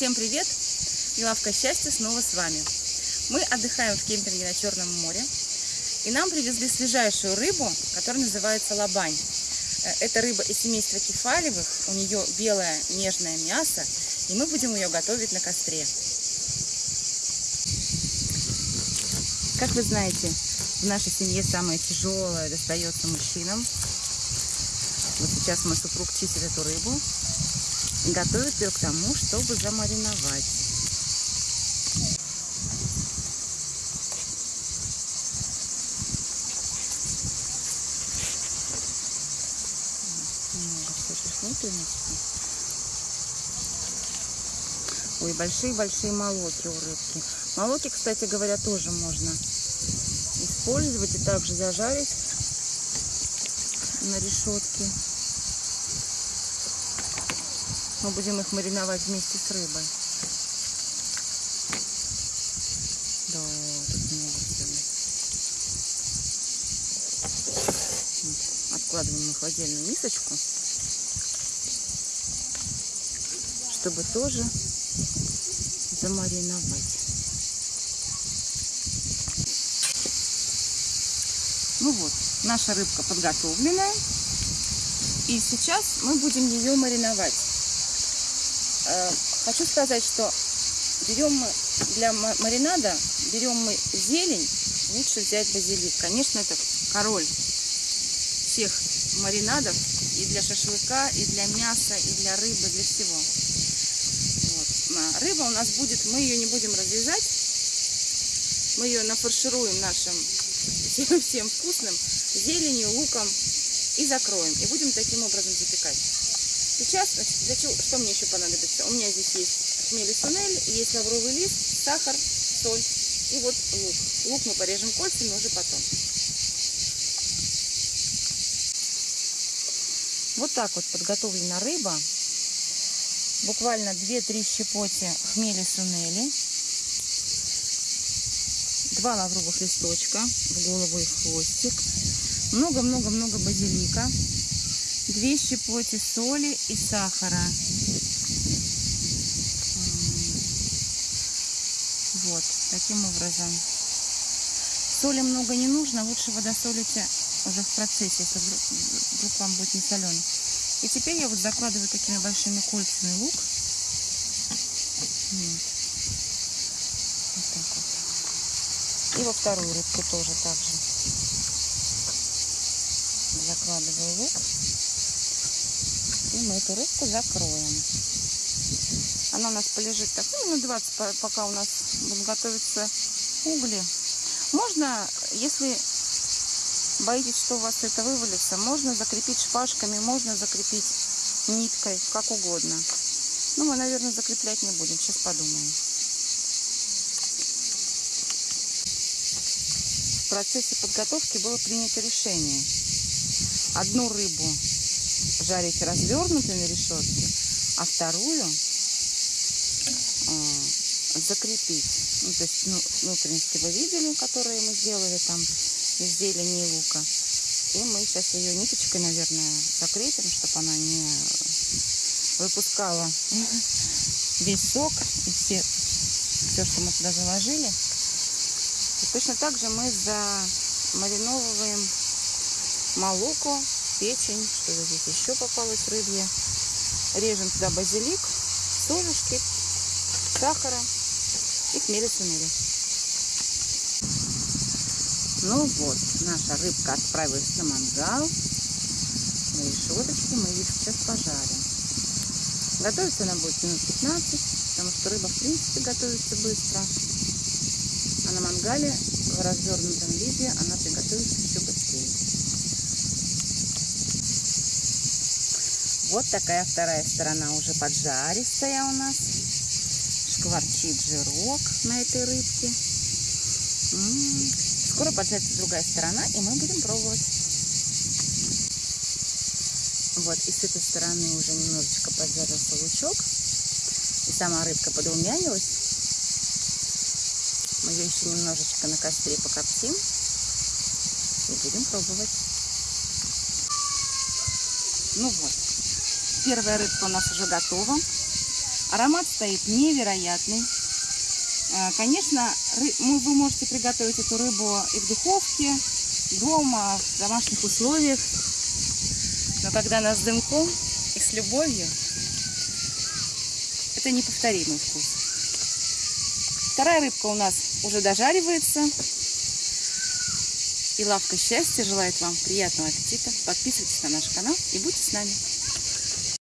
Всем привет! И лавка счастья снова с вами. Мы отдыхаем в кемпинге на Черном море. И нам привезли свежайшую рыбу, которая называется лабань. Э, Это рыба из семейства кефалевых. У нее белое нежное мясо. И мы будем ее готовить на костре. Как вы знаете, в нашей семье самое тяжелое достается мужчинам. Вот сейчас мой супруг чистит эту рыбу и готовит ее к тому, чтобы замариновать. Ой, большие-большие молоки у рыбки. Молоки, кстати говоря, тоже можно использовать и также зажарить на решетке. Мы будем их мариновать вместе с рыбой. Да, тут много всего. Откладываем их в отдельную мисочку, чтобы тоже замариновать. Ну вот, наша рыбка подготовленная. И сейчас мы будем ее мариновать. Э, Хочу сказать, что берем мы для ма- маринада, берем мы зелень, лучше взять базилик. Конечно, это король всех маринадов и для шашлыка, и для мяса, и для рыбы, для всего. Вот. А Рыба у нас будет, мы ее не будем разрезать, мы ее нафаршируем нашим всем, всем вкусным зеленью, луком и закроем. И будем таким образом запекать. Сейчас, значит, для чего, что мне еще понадобится? У меня здесь есть хмель и сунель, есть лавровый лист, сахар, соль и вот лук. Лук мы порежем кольцами уже потом. Вот так вот подготовлена рыба. Буквально 2-3 щепоти хмели сунели. Два лавровых листочка в голову и в хвостик. Много-много-много базилика. Две щепоти соли и сахара. Вот, таким образом. Соли много не нужно, лучше водосолите уже в процессе, если вдруг, вдруг вам будет не соленый. И теперь я вот закладываю такими большими кольцами лук. Вот. Вот так вот. И во вторую рыбку тоже так же. Закладываю лук. И мы эту рыбку закроем. Она у нас полежит так, ну, минут 20, по- пока у нас будут готовиться угли. Можно, если боитесь, что у вас это вывалится, можно закрепить шпажками, можно закрепить ниткой, как угодно. Ну, мы, наверное, закреплять не будем, сейчас подумаем. В процессе подготовки было принято решение. Одну рыбу жарить развернутой на решетке, а вторую э, закрепить. Ну, то есть ну, внутренности вы видели, которые мы сделали там из зелени и лука. И мы сейчас ее ниточкой, наверное, закрепим, чтобы она не выпускала весь сок и все, все, что мы туда заложили. И точно так же мы замариновываем молоко, печень, что здесь еще попалось рыбье. Режем туда базилик, солюшки, сахара и хмели сунели. Ну вот, наша рыбка отправилась на мангал. На решеточке мы ее сейчас пожарим. Готовиться она будет минут 15, потому что рыба в принципе готовится быстро. А на мангале в развернутом виде она приготовится еще быстрее. Вот такая вторая сторона уже поджаристая у нас. Шкварчит жирок на этой рыбке. М, Скоро поджарится другая сторона, и мы будем пробовать. Вот, и с этой стороны уже немножечко поджарился лучок. И сама рыбка подрумянилась. Мы ее еще немножечко на костре покоптим. И будем пробовать. Ну вот, первая рыбка у нас уже готова. Аромат стоит невероятный. Э, Конечно, вы можете приготовить эту рыбу и в духовке, дома, в домашних условиях. Но когда она с дымком и с любовью, это неповторимый вкус. Вторая рыбка у нас уже дожаривается. И лавка счастья желает вам приятного аппетита. Подписывайтесь на наш канал и будьте с нами.